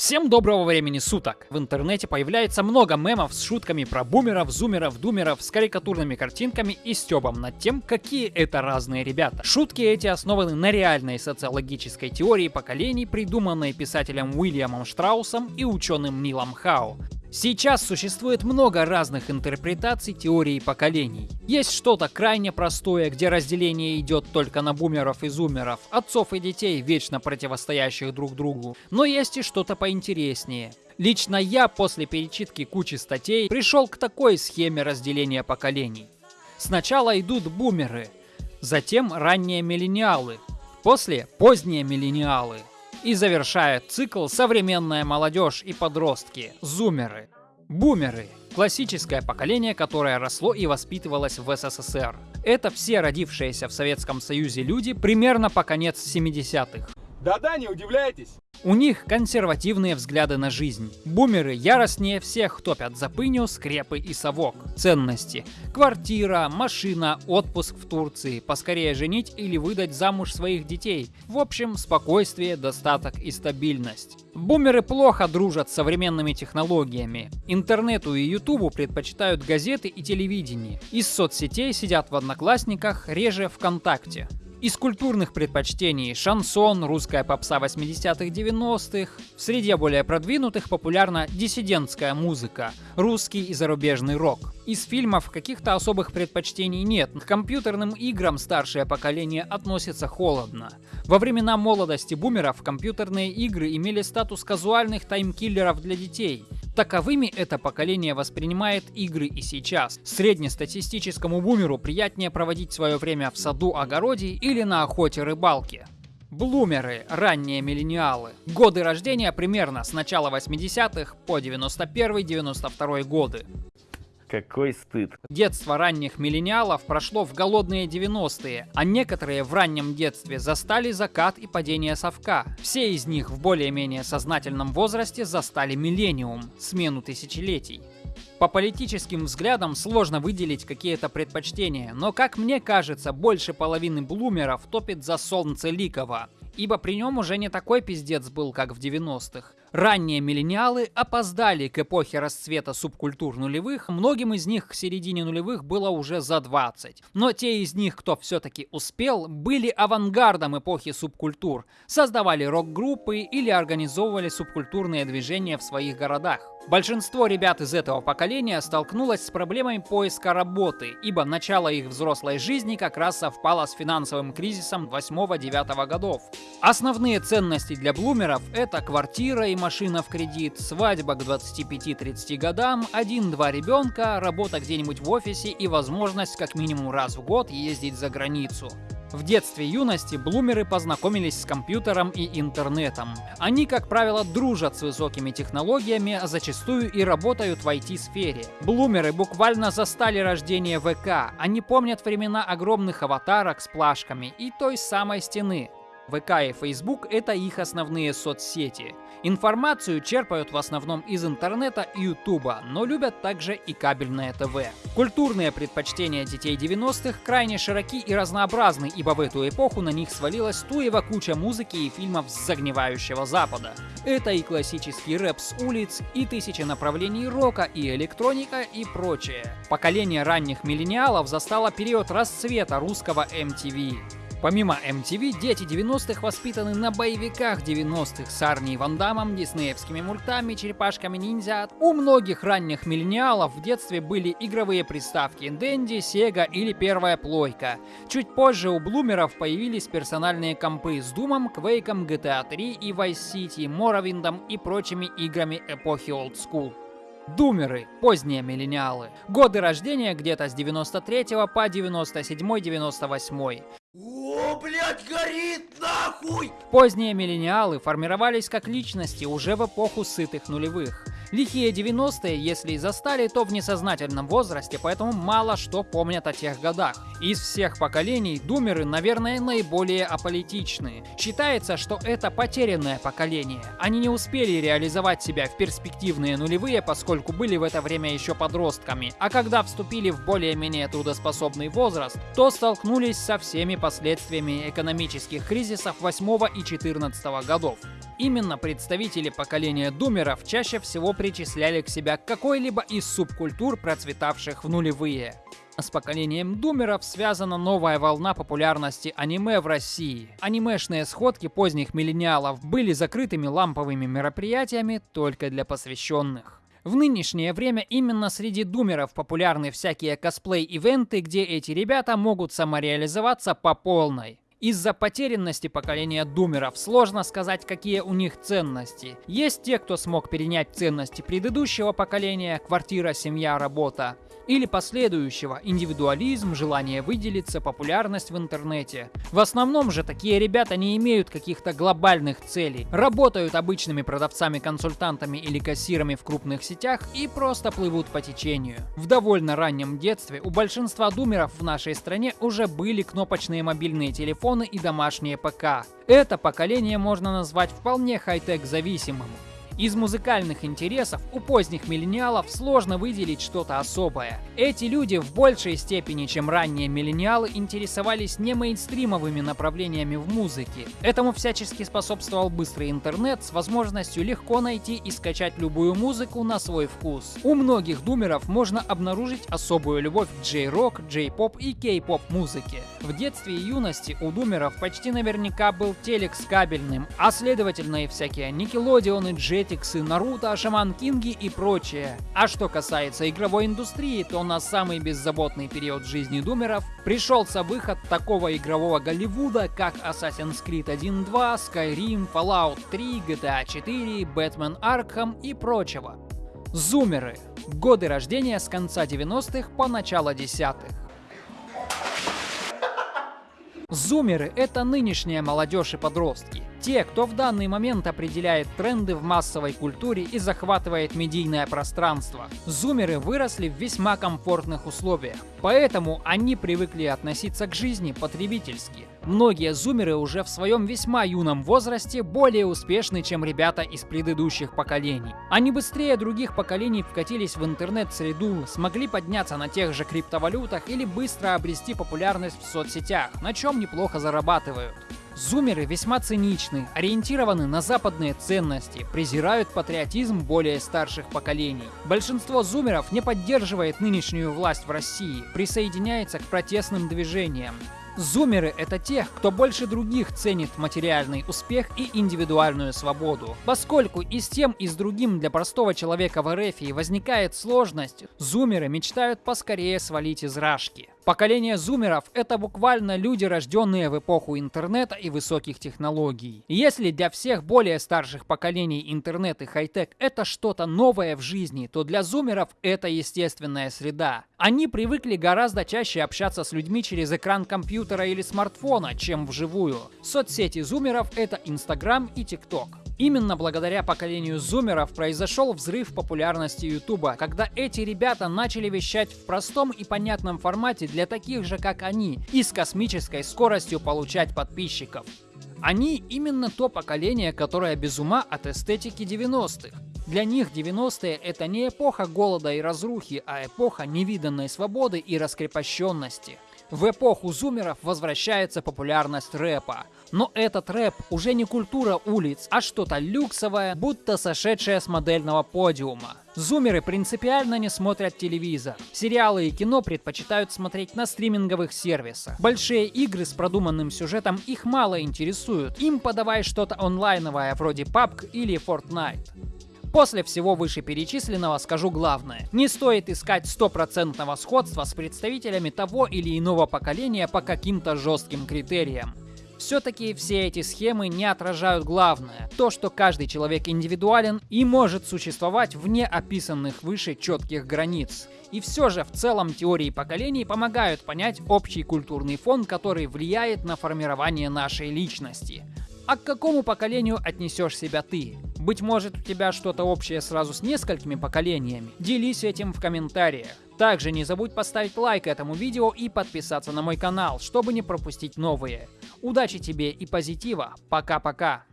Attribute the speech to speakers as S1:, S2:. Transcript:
S1: Всем доброго времени суток! В интернете появляется много мемов с шутками про бумеров, зумеров, думеров, с карикатурными картинками и стебом над тем, какие это разные ребята. Шутки эти основаны на реальной социологической теории поколений, придуманной писателем Уильямом Штраусом и ученым Нилом Хау. Сейчас существует много разных интерпретаций теории поколений. Есть что-то крайне простое, где разделение идет только на бумеров и зумеров, отцов и детей, вечно противостоящих друг другу. Но есть и что-то поинтереснее. Лично я после перечитки кучи статей пришел к такой схеме разделения поколений. Сначала идут бумеры, затем ранние миллениалы, после поздние миллениалы, и завершает цикл современная молодежь и подростки, зумеры. Бумеры – классическое поколение, которое росло и воспитывалось в СССР. Это все родившиеся в Советском Союзе люди примерно по конец 70-х.
S2: Да-да, не удивляйтесь.
S1: У них консервативные взгляды на жизнь. Бумеры яростнее всех топят за пыню, скрепы и совок. Ценности. Квартира, машина, отпуск в Турции, поскорее женить или выдать замуж своих детей. В общем, спокойствие, достаток и стабильность. Бумеры плохо дружат с современными технологиями. Интернету и ютубу предпочитают газеты и телевидение. Из соцсетей сидят в Одноклассниках, реже ВКонтакте. Из культурных предпочтений шансон, русская попса 80-х 90-х. В среде более продвинутых популярна диссидентская музыка, русский и зарубежный рок. Из фильмов каких-то особых предпочтений нет. К компьютерным играм старшее поколение относится холодно. Во времена молодости бумеров компьютерные игры имели статус казуальных таймкиллеров для детей – Таковыми это поколение воспринимает игры и сейчас. Среднестатистическому бумеру приятнее проводить свое время в саду, огороде или на охоте рыбалке. Блумеры, ранние миллениалы. Годы рождения примерно с начала 80-х по 91-92 годы.
S3: Какой стыд.
S1: Детство ранних миллениалов прошло в голодные 90-е, а некоторые в раннем детстве застали закат и падение совка. Все из них в более-менее сознательном возрасте застали миллениум, смену тысячелетий. По политическим взглядам сложно выделить какие-то предпочтения, но, как мне кажется, больше половины блумеров топит за солнце Ликова, ибо при нем уже не такой пиздец был, как в 90-х. Ранние миллениалы опоздали к эпохе расцвета субкультур нулевых, многим из них к середине нулевых было уже за 20. Но те из них, кто все-таки успел, были авангардом эпохи субкультур, создавали рок-группы или организовывали субкультурные движения в своих городах. Большинство ребят из этого поколения столкнулось с проблемой поиска работы, ибо начало их взрослой жизни как раз совпало с финансовым кризисом 8-9 годов. Основные ценности для блумеров — это квартира и машина в кредит, свадьба к 25-30 годам, один-два ребенка, работа где-нибудь в офисе и возможность как минимум раз в год ездить за границу. В детстве и юности блумеры познакомились с компьютером и интернетом. Они, как правило, дружат с высокими технологиями, а зачастую и работают в IT-сфере. Блумеры буквально застали рождение ВК. Они помнят времена огромных аватарок с плашками и той самой стены. ВК и Facebook — это их основные соцсети. Информацию черпают в основном из интернета и ютуба, но любят также и кабельное ТВ. Культурные предпочтения детей 90-х крайне широки и разнообразны, ибо в эту эпоху на них свалилась туева куча музыки и фильмов с загнивающего запада. Это и классический рэп с улиц, и тысячи направлений рока, и электроника, и прочее. Поколение ранних миллениалов застало период расцвета русского MTV. Помимо MTV, дети 90-х воспитаны на боевиках 90-х с Арни Ван Дамом, диснеевскими мультами, черепашками-ниндзя. У многих ранних миллениалов в детстве были игровые приставки Dendy, Sega или первая плойка. Чуть позже у блумеров появились персональные компы с Думом, Квейком, GTA 3 и Vice City, Моровиндом и прочими играми эпохи Old School. Думеры, поздние миллениалы. Годы рождения где-то с 93 по 97-98.
S2: Блядь, горит нахуй!
S1: Поздние миллениалы формировались как личности уже в эпоху сытых нулевых. Лихие 90-е, если и застали, то в несознательном возрасте, поэтому мало что помнят о тех годах. Из всех поколений думеры, наверное, наиболее аполитичные. Считается, что это потерянное поколение. Они не успели реализовать себя в перспективные нулевые, поскольку были в это время еще подростками. А когда вступили в более-менее трудоспособный возраст, то столкнулись со всеми последствиями экономических кризисов 8 и 14 годов. Именно представители поколения думеров чаще всего причисляли к себя какой-либо из субкультур, процветавших в нулевые. С поколением думеров связана новая волна популярности аниме в России. Анимешные сходки поздних миллениалов были закрытыми ламповыми мероприятиями только для посвященных. В нынешнее время именно среди думеров популярны всякие косплей-ивенты, где эти ребята могут самореализоваться по полной. Из-за потерянности поколения думеров сложно сказать, какие у них ценности. Есть те, кто смог перенять ценности предыдущего поколения – квартира, семья, работа или последующего – индивидуализм, желание выделиться, популярность в интернете. В основном же такие ребята не имеют каких-то глобальных целей, работают обычными продавцами-консультантами или кассирами в крупных сетях и просто плывут по течению. В довольно раннем детстве у большинства думеров в нашей стране уже были кнопочные мобильные телефоны и домашние ПК. Это поколение можно назвать вполне хай-тек зависимым. Из музыкальных интересов у поздних миллениалов сложно выделить что-то особое. Эти люди в большей степени, чем ранние миллениалы, интересовались не мейнстримовыми направлениями в музыке. Этому всячески способствовал быстрый интернет с возможностью легко найти и скачать любую музыку на свой вкус. У многих думеров можно обнаружить особую любовь к джей-рок, джей-поп и кей-поп музыке. В детстве и юности у думеров почти наверняка был телекс кабельным, а следовательно и всякие Nickelodeon и Jetix Наруто, Шаман Кинги и прочее. А что касается игровой индустрии, то на самый беззаботный период жизни думеров пришелся выход такого игрового Голливуда, как Assassin's Creed 1.2, Skyrim, Fallout 3, GTA 4, Batman Arkham и прочего. Зумеры. Годы рождения с конца 90-х по начало десятых. Зумеры — это нынешняя молодежь и подростки. Те, кто в данный момент определяет тренды в массовой культуре и захватывает медийное пространство. Зумеры выросли в весьма комфортных условиях, поэтому они привыкли относиться к жизни потребительски. Многие зумеры уже в своем весьма юном возрасте более успешны, чем ребята из предыдущих поколений. Они быстрее других поколений вкатились в интернет-среду, смогли подняться на тех же криптовалютах или быстро обрести популярность в соцсетях, на чем неплохо зарабатывают. Зумеры весьма циничны, ориентированы на западные ценности, презирают патриотизм более старших поколений. Большинство зумеров не поддерживает нынешнюю власть в России, присоединяется к протестным движениям. Зумеры — это тех, кто больше других ценит материальный успех и индивидуальную свободу. Поскольку и с тем, и с другим для простого человека в РФ возникает сложность, зумеры мечтают поскорее свалить из рашки. Поколение зумеров — это буквально люди, рожденные в эпоху интернета и высоких технологий. Если для всех более старших поколений интернет и хай-тек — это что-то новое в жизни, то для зумеров это естественная среда. Они привыкли гораздо чаще общаться с людьми через экран компьютера или смартфона, чем вживую. Соцсети зумеров — это Инстаграм и ТикТок. Именно благодаря поколению зумеров произошел взрыв популярности Ютуба, когда эти ребята начали вещать в простом и понятном формате для таких же, как они, и с космической скоростью получать подписчиков. Они именно то поколение, которое без ума от эстетики 90-х. Для них 90-е это не эпоха голода и разрухи, а эпоха невиданной свободы и раскрепощенности. В эпоху зумеров возвращается популярность рэпа. Но этот рэп уже не культура улиц, а что-то люксовое, будто сошедшее с модельного подиума. Зумеры принципиально не смотрят телевизор. Сериалы и кино предпочитают смотреть на стриминговых сервисах. Большие игры с продуманным сюжетом их мало интересуют. Им подавай что-то онлайновое вроде PUBG или Fortnite. После всего вышеперечисленного скажу главное. Не стоит искать стопроцентного сходства с представителями того или иного поколения по каким-то жестким критериям. Все-таки все эти схемы не отражают главное, то, что каждый человек индивидуален и может существовать вне описанных выше четких границ. И все же в целом теории поколений помогают понять общий культурный фон, который влияет на формирование нашей личности. А к какому поколению отнесешь себя ты? Быть может у тебя что-то общее сразу с несколькими поколениями? Делись этим в комментариях. Также не забудь поставить лайк этому видео и подписаться на мой канал, чтобы не пропустить новые. Удачи тебе и позитива. Пока-пока.